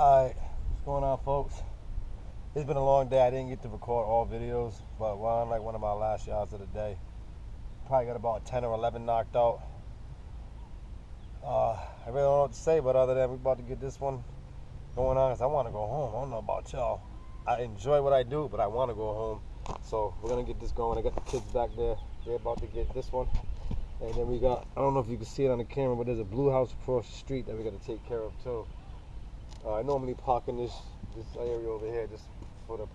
Alright, what's going on, folks? It's been a long day. I didn't get to record all videos, but we're on like one of my last shots of the day. Probably got about 10 or 11 knocked out. Uh, I really don't know what to say, but other than we're about to get this one going on, because I want to go home. I don't know about y'all. I enjoy what I do, but I want to go home. So we're going to get this going. I got the kids back there. They're about to get this one. And then we got, I don't know if you can see it on the camera, but there's a blue house across the street that we got to take care of too. Uh, I normally park in this this area over here just for the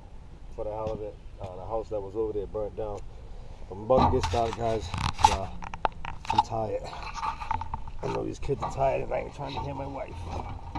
for the hell of it. Uh, the house that was over there burnt down. I'm about to get started, guys. Uh, I'm tired. I know these kids are tired, and I ain't trying to hear my wife.